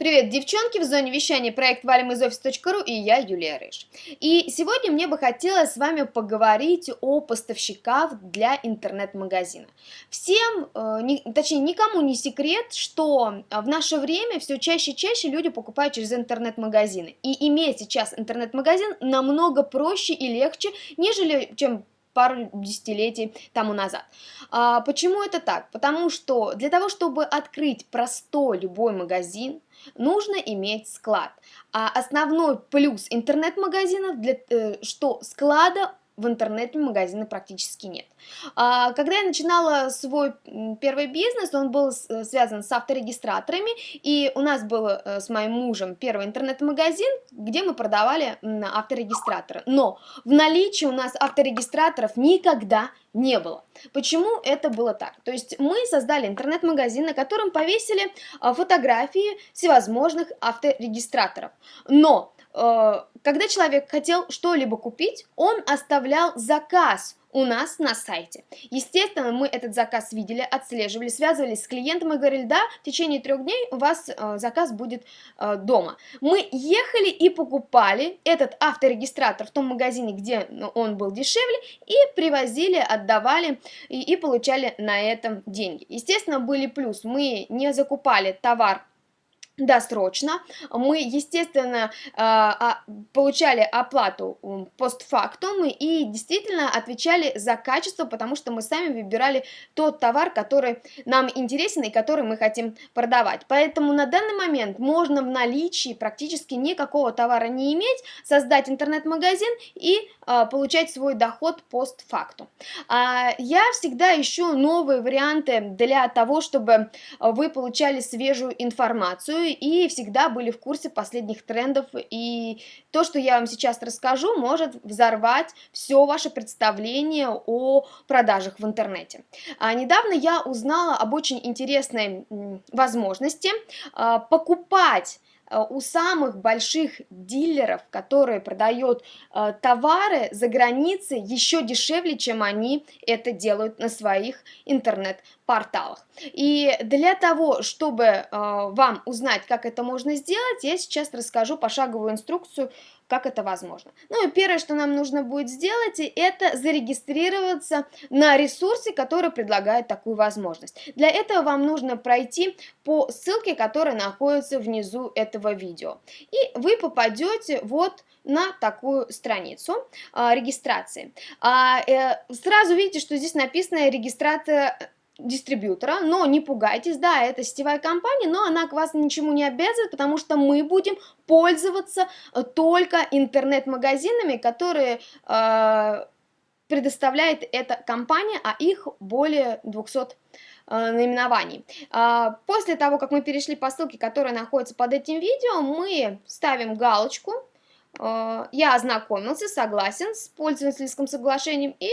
Привет, девчонки, в зоне вещания проект валим из офис.ру и я, Юлия Рыж. И сегодня мне бы хотелось с вами поговорить о поставщиках для интернет-магазина. Всем, э, не, точнее никому не секрет, что в наше время все чаще и чаще люди покупают через интернет-магазины. И иметь сейчас интернет-магазин намного проще и легче, нежели чем пару десятилетий тому назад. А, почему это так? Потому что для того, чтобы открыть простой любой магазин, нужно иметь склад. А основной плюс интернет-магазинов, для, э, что склада в интернете магазина практически нет. А, когда я начинала свой первый бизнес, он был связан с авторегистраторами, и у нас был э, с моим мужем первый интернет-магазин, где мы продавали авторегистраторы. Но в наличии у нас авторегистраторов никогда не было. Почему это было так? То есть мы создали интернет-магазин, на котором повесили а, фотографии всевозможных авторегистраторов. Но когда человек хотел что-либо купить, он оставлял заказ у нас на сайте. Естественно, мы этот заказ видели, отслеживали, связывались с клиентом и говорили, да, в течение трех дней у вас э, заказ будет э, дома. Мы ехали и покупали этот авторегистратор в том магазине, где он был дешевле, и привозили, отдавали и, и получали на этом деньги. Естественно, были плюс, мы не закупали товар досрочно. Мы, естественно, а, получали оплату постфактум и действительно отвечали за качество, потому что мы сами выбирали тот товар, который нам интересен и который мы хотим продавать. Поэтому на данный момент можно в наличии практически никакого товара не иметь, создать интернет-магазин и а, получать свой доход постфактум. А, я всегда ищу новые варианты для того, чтобы вы получали свежую информацию и всегда были в курсе последних трендов. И то, что я вам сейчас расскажу, может взорвать все ваше представление о продажах в интернете. А недавно я узнала об очень интересной возможности а, покупать у самых больших дилеров, которые продают э, товары за границей, еще дешевле, чем они это делают на своих интернет-порталах. И для того, чтобы э, вам узнать, как это можно сделать, я сейчас расскажу пошаговую инструкцию, как это возможно. Ну и первое, что нам нужно будет сделать, это зарегистрироваться на ресурсе, который предлагает такую возможность. Для этого вам нужно пройти по ссылке, которая находится внизу этого видео. И вы попадете вот на такую страницу а, регистрации. А, э, сразу видите, что здесь написано регистрация дистрибьютора, но не пугайтесь, да, это сетевая компания, но она к вас ничему не обязывает, потому что мы будем пользоваться э, только интернет-магазинами, которые э, предоставляет эта компания, а их более 200 э, наименований. Э, после того, как мы перешли по ссылке, которая находится под этим видео, мы ставим галочку, э, я ознакомился, согласен с пользовательским соглашением и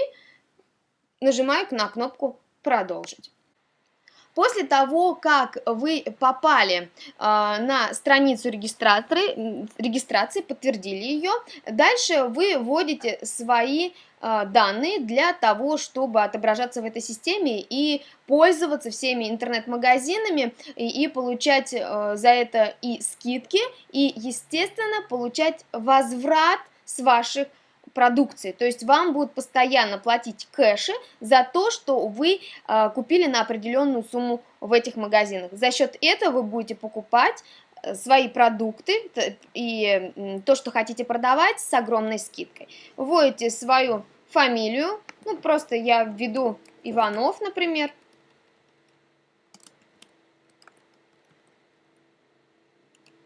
нажимаю на кнопку продолжить. После того, как вы попали э, на страницу регистрации, подтвердили ее, дальше вы вводите свои э, данные для того, чтобы отображаться в этой системе и пользоваться всеми интернет-магазинами и, и получать э, за это и скидки, и, естественно, получать возврат с ваших продукции. То есть вам будут постоянно платить кэши за то, что вы э, купили на определенную сумму в этих магазинах. За счет этого вы будете покупать э, свои продукты и то, что хотите продавать, с огромной скидкой. Вводите свою фамилию, ну просто я введу Иванов, например.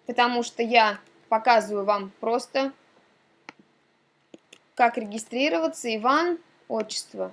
Потому что я показываю вам просто как регистрироваться, Иван, отчество.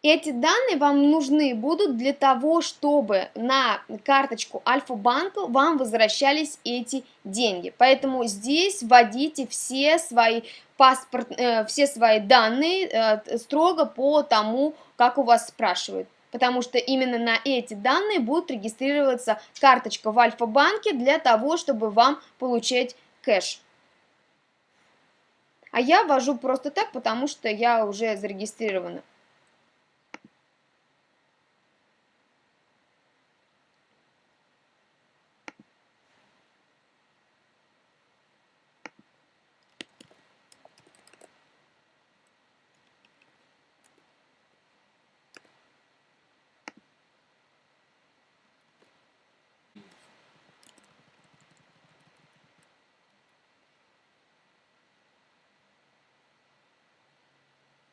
Эти данные вам нужны будут для того, чтобы на карточку Альфа-банка вам возвращались эти деньги. Поэтому здесь вводите все свои паспорт, э, все свои данные э, строго по тому, как у вас спрашивают. Потому что именно на эти данные будет регистрироваться карточка в Альфа-банке для того, чтобы вам получать кэш. А я ввожу просто так, потому что я уже зарегистрирована.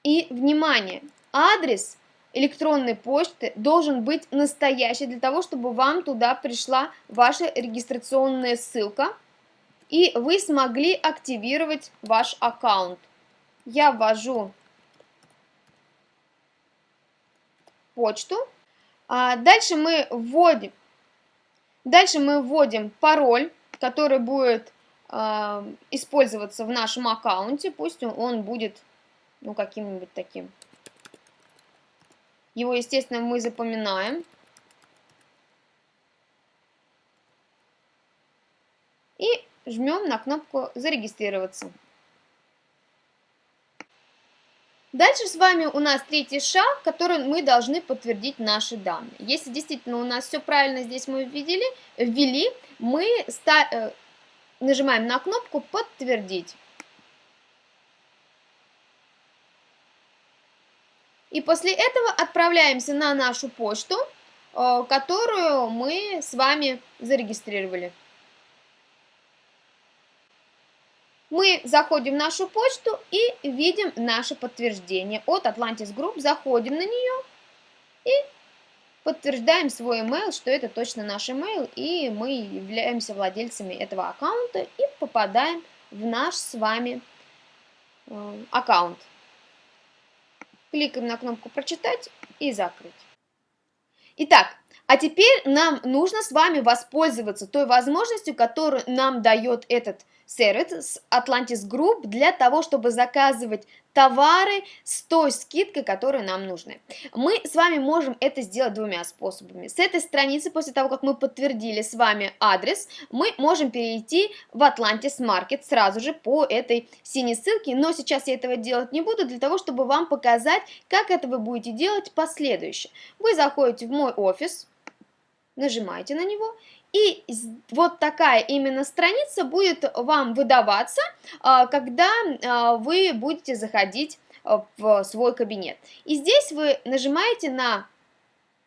И, внимание, адрес электронной почты должен быть настоящий для того, чтобы вам туда пришла ваша регистрационная ссылка, и вы смогли активировать ваш аккаунт. Я ввожу почту. А дальше мы вводим, дальше мы вводим пароль, который будет э, использоваться в нашем аккаунте. Пусть он, будет ну, каким-нибудь таким. Его, естественно, мы запоминаем. И жмем на кнопку «Зарегистрироваться». Дальше с вами у нас третий шаг, который мы должны подтвердить наши данные. Если действительно у нас все правильно здесь мы ввели, ввели мы э, нажимаем на кнопку «Подтвердить». И после этого отправляемся на нашу почту, э, которую мы с вами зарегистрировали. Мы заходим в нашу почту и видим наше подтверждение от Atlantis Group. Заходим на нее и подтверждаем свой email, что это точно наш email, и мы являемся владельцами этого аккаунта и попадаем в наш с вами э, аккаунт. Кликаем на кнопку «Прочитать» и «Закрыть». Итак, а теперь нам нужно с вами воспользоваться той возможностью, которую нам дает этот сервис Atlantis Group для того, чтобы заказывать товары с той скидкой, которая нам нужны. Мы с вами можем это сделать двумя способами. С этой страницы, после того, как мы подтвердили с вами адрес, мы можем перейти в Atlantis Market сразу же по этой синей ссылке, но сейчас я этого делать не буду, для того, чтобы вам показать, как это вы будете делать последующее. Вы заходите в мой офис, нажимаете на него, и вот такая именно страница будет вам выдаваться, а, когда а, вы будете заходить а, в свой кабинет. И здесь вы нажимаете на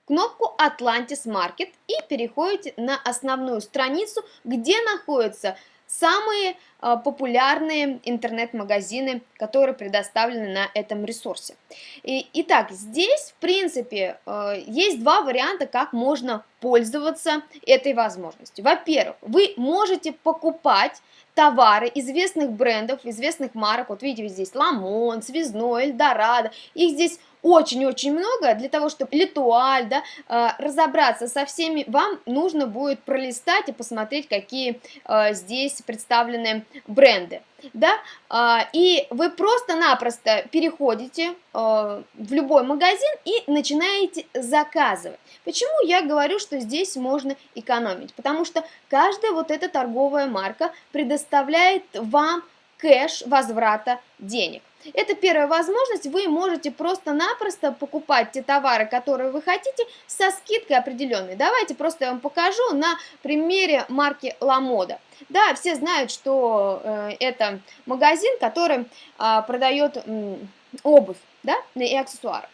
кнопку Atlantis Market и переходите на основную страницу, где находятся самые э, популярные интернет-магазины, которые предоставлены на этом ресурсе. И, итак, здесь, в принципе, э, есть два варианта, как можно пользоваться этой возможностью. Во-первых, вы можете покупать товары известных брендов, известных марок. Вот видите, здесь Ламон, Связной, Эльдорадо. Их здесь очень-очень много, для того, чтобы литуаль, да, э, разобраться со всеми, вам нужно будет пролистать и посмотреть, какие э, здесь представлены бренды, да, э, и вы просто-напросто переходите в любой магазин и начинаете заказывать. Почему я говорю, что здесь можно экономить? Потому что каждая вот эта торговая марка предоставляет вам кэш возврата денег. Это первая возможность, вы можете просто-напросто покупать те товары, которые вы хотите, со скидкой определенной. Давайте просто я вам покажу на примере марки Ламода. Да, все знают, что э, это магазин, который э, продает э, обувь да, и аксессуары.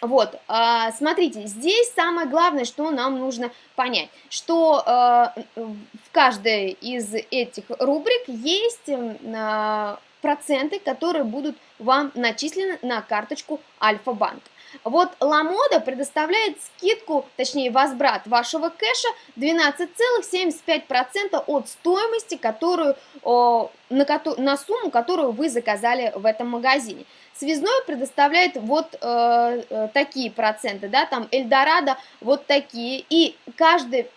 Вот, э, смотрите, здесь самое главное, что нам нужно понять, что э, в каждой из этих рубрик есть э, проценты, которые будут вам начислены на карточку Альфа-банк. Вот Ламода предоставляет скидку, точнее возврат вашего кэша 12,75% от стоимости, которую, на, на сумму, которую вы заказали в этом магазине. Связной предоставляет вот э, э, такие проценты, да, там Эльдорадо вот такие. И каждый,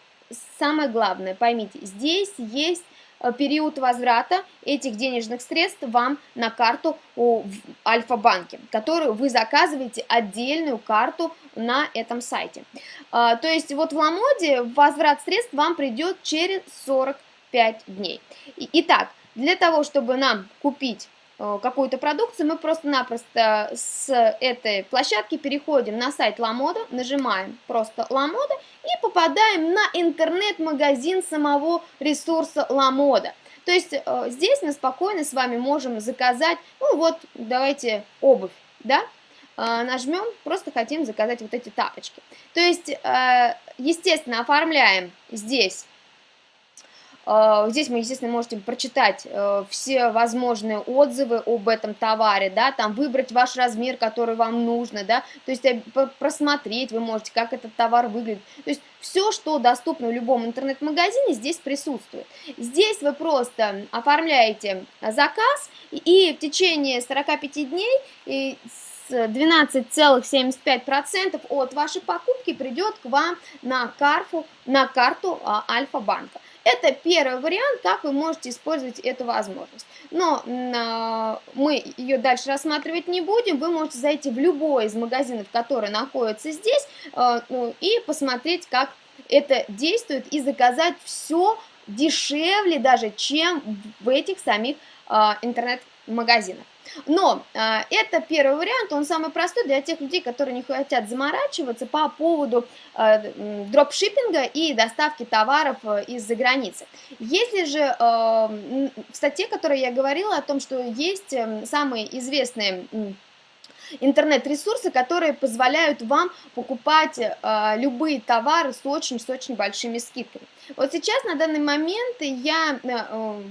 самое главное, поймите, здесь есть период возврата этих денежных средств вам на карту в Альфа-банке, которую вы заказываете отдельную карту на этом сайте. А, то есть вот в Ламоде возврат средств вам придет через 45 дней. Итак, для того, чтобы нам купить Э, какую-то продукцию, мы просто-напросто с этой площадки переходим на сайт Ламода, нажимаем просто Ламода и попадаем на интернет-магазин самого ресурса Ламода. То есть э, здесь мы спокойно с вами можем заказать, ну вот, давайте обувь, да, э, нажмем, просто хотим заказать вот эти тапочки. То есть, естественно, оформляем здесь Э, здесь мы, естественно, можете прочитать э, все возможные отзывы об этом товаре, да, там выбрать ваш размер, который вам нужно, да, то есть э, просмотреть вы можете, как этот товар выглядит. То есть все, что доступно в любом интернет-магазине, здесь присутствует. Здесь вы просто оформляете заказ, и в течение 45 дней 12,75% от вашей покупки придет к вам на, карфу, на карту а, Альфа-банка. Это первый вариант, как вы можете использовать эту возможность. Но э, мы ее дальше рассматривать не будем. Вы можете зайти в любой из магазинов, который находится здесь, э, ну, и посмотреть, как это действует, и заказать все дешевле даже, чем в этих самих э, интернет-магазинах. Но э, это первый вариант, он самый простой для тех людей, которые не хотят заморачиваться по поводу э, дропшиппинга и доставки товаров э, из-за границы. Если же э, в статье, которой я говорила о том, что есть э, самые известные интернет-ресурсы, которые позволяют вам покупать э, любые товары с очень-с очень большими скидками. Вот сейчас, на данный момент, я э,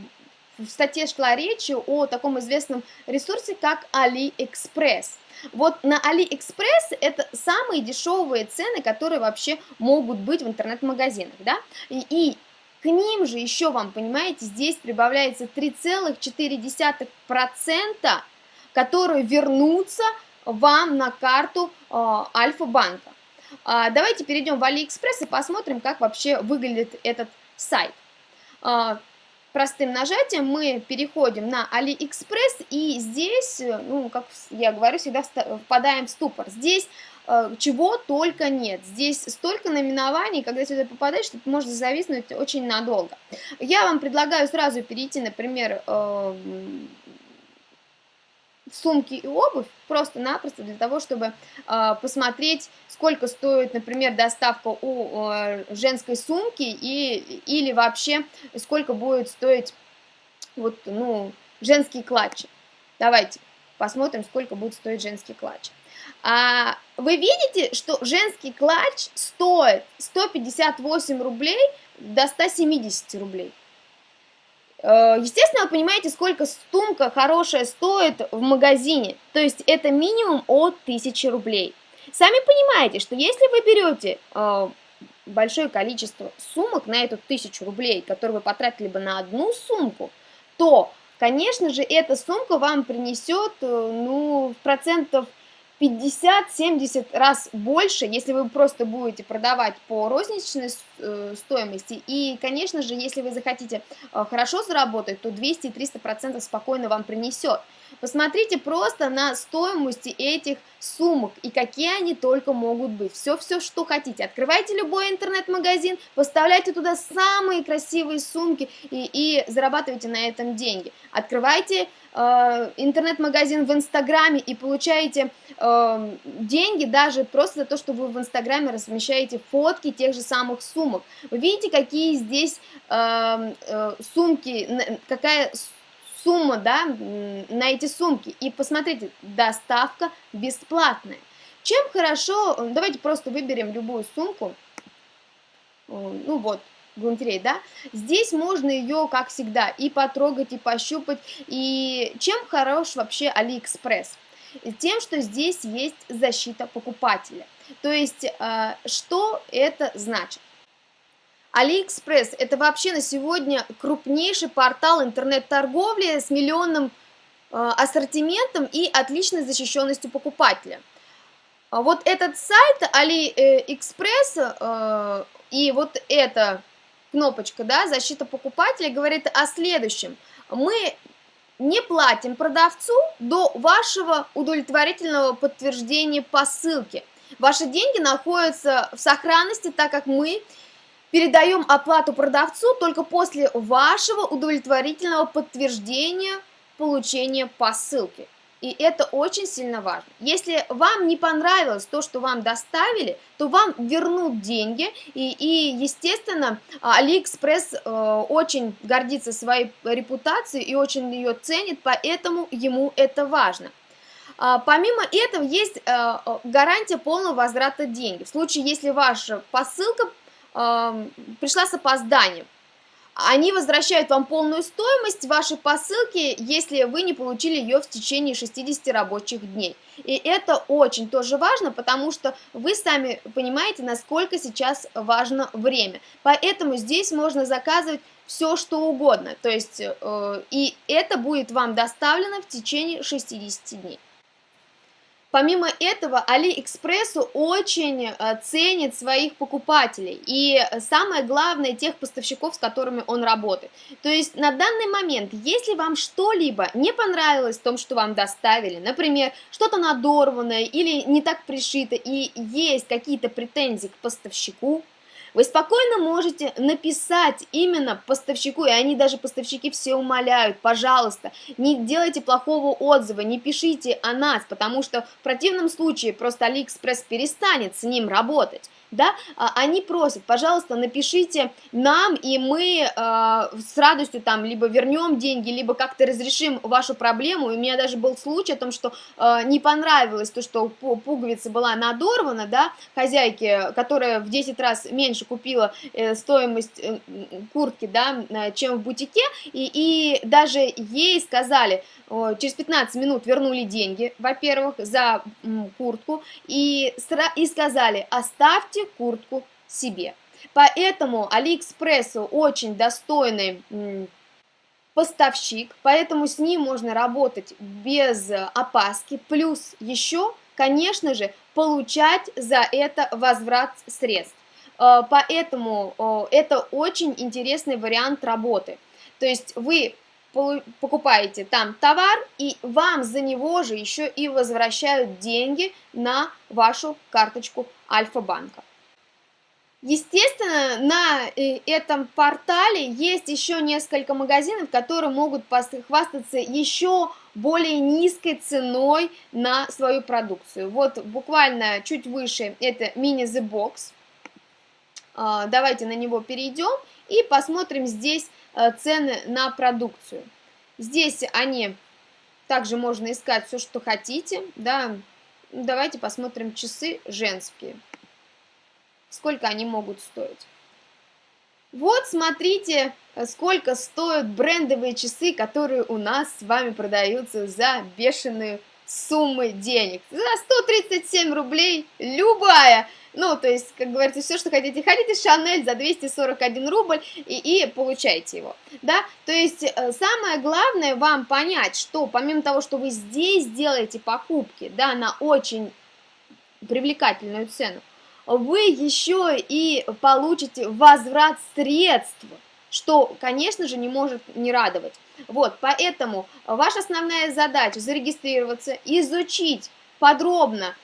в статье шла речь о таком известном ресурсе, как AliExpress. Вот на AliExpress это самые дешевые цены, которые вообще могут быть в интернет-магазинах, да, и, и к ним же еще вам, понимаете, здесь прибавляется 3,4%, которые вернутся вам на карту э, Альфа-банка. Э, давайте перейдем в AliExpress и посмотрим, как вообще выглядит этот сайт. Э, простым нажатием мы переходим на AliExpress, и здесь, э, ну, как я говорю, всегда впадаем в ступор. Здесь э, чего только нет. Здесь столько наименований, когда сюда попадаешь, что ты можешь зависнуть очень надолго. Я вам предлагаю сразу перейти, например, э, сумки и обувь просто-напросто для того, чтобы э, посмотреть, сколько стоит, например, доставка у э, женской сумки и, или вообще сколько будет стоить вот, ну, женский клатч. Давайте посмотрим, сколько будет стоить женский клатч. А, вы видите, что женский клатч стоит 158 рублей до 170 рублей. Э, естественно, вы понимаете, сколько сумка хорошая стоит в магазине. То есть это минимум от 1000 рублей. Сами понимаете, что если вы берете э, большое количество сумок на эту 1000 рублей, которые вы потратили бы на одну сумку, то, конечно же, эта сумка вам принесет, э, ну, процентов 50-70 раз больше, если вы просто будете продавать по розничной э, стоимости. И, конечно же, если вы захотите э, хорошо заработать, то 200-300% спокойно вам принесет. Посмотрите просто на стоимости этих сумок и какие они только могут быть. Все-все, что хотите. Открывайте любой интернет-магазин, поставляйте туда самые красивые сумки и, и зарабатывайте на этом деньги. Открывайте интернет-магазин в Инстаграме и получаете э, деньги даже просто за то, что вы в Инстаграме размещаете фотки тех же самых сумок. Вы видите, какие здесь э, э, сумки, какая сумма, да, на эти сумки. И посмотрите, доставка бесплатная. Чем хорошо, давайте просто выберем любую сумку, ну вот, галантерей, да, здесь можно ее, как всегда, и потрогать, и пощупать, и чем хорош вообще Алиэкспресс? Тем, что здесь есть защита покупателя. То есть, э, что это значит? AliExpress – это вообще на сегодня крупнейший портал интернет-торговли с миллионным э, ассортиментом и отличной защищенностью покупателя. А вот этот сайт AliExpress и вот эта кнопочка, да, защита покупателя, говорит о следующем. Мы не платим продавцу до вашего удовлетворительного подтверждения посылки. Ваши деньги находятся в сохранности, так как мы Передаем оплату продавцу только после вашего удовлетворительного подтверждения получения посылки. И это очень сильно важно. Если вам не понравилось то, что вам доставили, то вам вернут деньги. И, и естественно, Алиэкспресс э, очень гордится своей репутацией и очень ее ценит, поэтому ему это важно. А, помимо этого есть э, гарантия полного возврата денег. В случае, если ваша посылка пришла с опозданием. Они возвращают вам полную стоимость вашей посылки, если вы не получили ее в течение 60 рабочих дней. И это очень тоже важно, потому что вы сами понимаете, насколько сейчас важно время. Поэтому здесь можно заказывать все, что угодно. То есть, э, и это будет вам доставлено в течение 60 дней. Помимо этого, Алиэкспрессу очень э, ценит своих покупателей и самое главное, тех поставщиков, с которыми он работает. То есть на данный момент, если вам что-либо не понравилось в том, что вам доставили, например, что-то надорванное или не так пришито и есть какие-то претензии к поставщику, вы спокойно можете написать именно поставщику, и они даже поставщики все умоляют, пожалуйста, не делайте плохого отзыва, не пишите о нас, потому что в противном случае просто Алиэкспресс перестанет с ним работать да, а, они просят, пожалуйста, напишите нам, и мы э, с радостью там либо вернем деньги, либо как-то разрешим вашу проблему. И у меня даже был случай о том, что э, не понравилось то, что пуговица была надорвана, да, хозяйке, которая в 10 раз меньше купила э, стоимость э, куртки, да, чем в бутике, и, и даже ей сказали, через 15 минут вернули деньги, во-первых, за куртку, и, и сказали, оставьте куртку себе. Поэтому Алиэкспрессу очень достойный поставщик, поэтому с ним можно работать без опаски, плюс еще, конечно же, получать за это возврат средств. Э, поэтому это очень интересный вариант работы. То есть вы покупаете там товар, и вам за него же еще и возвращают деньги на вашу карточку Альфа-банка. Естественно, на э, этом портале есть еще несколько магазинов, которые могут хвастаться еще более низкой ценой на свою продукцию. Вот буквально чуть выше это Mini The Box. А, давайте на него перейдем и посмотрим здесь Э, цены на продукцию. Здесь они, также можно искать все, что хотите, да, давайте посмотрим часы женские, сколько они могут стоить. Вот, смотрите, сколько стоят брендовые часы, которые у нас с вами продаются за бешеные суммы денег. За 137 рублей любая ну, то есть, как говорится, все, что хотите. Хотите Шанель за 241 рубль и, и получайте его, да. То есть, э, самое главное вам понять, что помимо того, что вы здесь делаете покупки, да, на очень привлекательную цену, вы еще и получите возврат средств, что, конечно же, не может не радовать. Вот, поэтому ваша основная задача зарегистрироваться, изучить подробно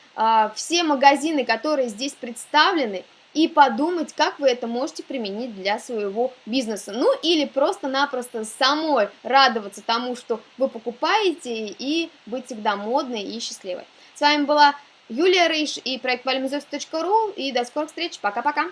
все магазины, которые здесь представлены, и подумать, как вы это можете применить для своего бизнеса. Ну или просто-напросто самой радоваться тому, что вы покупаете, и быть всегда модной и счастливой. С вами была Юлия Рыж и проект valimizovs.ru, и до скорых встреч. Пока-пока!